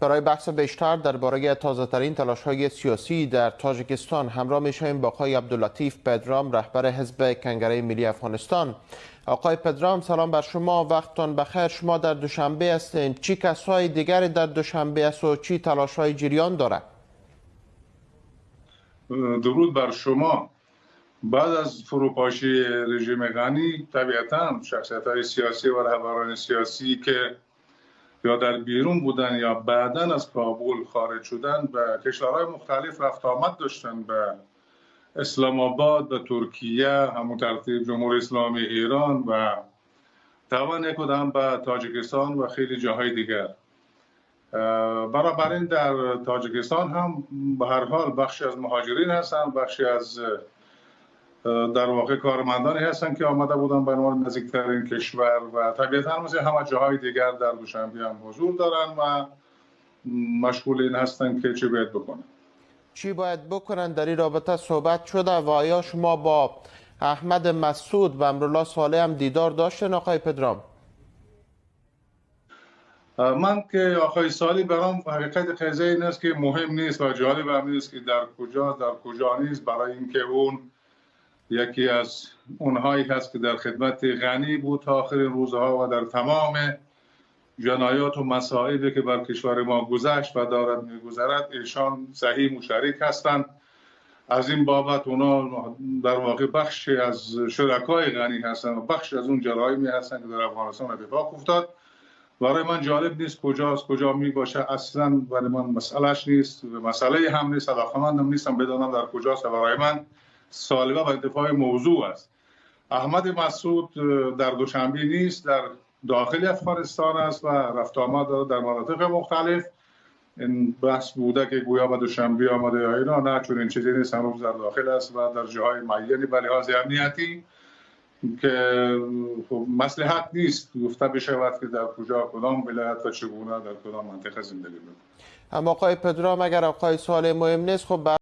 برای بحث بیشتر درباره تازه ترین تلاش های سیاسی در تاجیکستان همراه می شویم با آقای عبداللطیف پدرام رهبر حزب کنگره ملی افغانستان. آقای پدرام سلام بر شما وقتتان بخیر. شما در دوشنبه هستین. چی کسای دیگری در دوشنبه است و چی تلاش های جریان داره درود بر شما. بعد از فروپاشی رژیم غنی طبیعتا شخصیت های سیاسی و رهبران سیاسی که یا در بیرون بودن یا بعدا از کابل خارج شدن به کشورهای مختلف رفت آمد داشتن به اسلام آباد به ترکیه همون ترتیب جمهوری اسلامی ایران و یک هم به تاجیکستان و خیلی جاهای دیگر. بنابراین در تاجیکستان هم به هر حال بخشی از مهاجرین هستن بخشی از در واقع کارمندانی هستن که آمده بودن به عنوان نزدیکترین کشور و طبیعتا مثل همه جاهای دیگر در دوشنبه هم حضور دارن و مشغول این هستن که چی باید بکنن. چی باید بکنن؟ در این رابطه صحبت شده و آیا شما با احمد مسعود و امرالله صالح هم دیدار داشتن. آقای پدرام. من که آقای سالی برام حقیقت قضیه این است که مهم نیست و جالب هم نیست که در کجا در کجا نیست. برای اینکه اون یکی از اونهایی هست که در خدمت غنی بود تا آخرین روزها و در تمام جنایات و مسائلی که بر کشور ما گذشت و دارد میگذرد ایشان صحیح مشارک هستند. از این بابت اونا در واقع بخشی از شرکای غنی هستند و بخش از اون جرایمی هستند که در افغانستان اتفاق افتاد. برای من جالب نیست کجاست کجا می باشه اصلا برای من مسئلهش نیست مسئله هم نیست علاقمندم نیستم بدانم در کجاست. برای من سالبه و انتفاع موضوع است. احمد مسعود در دوشنبه نیست در داخل افغانستان است و رفت آمد در مناطق مختلف. این بحث بوده که گویا به دوشنبه آمده یا اینا نه چون این چیزی نیست هنوز در داخل است و در جاهای معینی به لحاظ امنیتی که خب مصلحت نیست. گفته بشود که در کجا کدام ولایت و چگونه در کدام منطقه زندگی می‌کنه. اما آقای پدرام اگر آقای سوال مهم نیست خب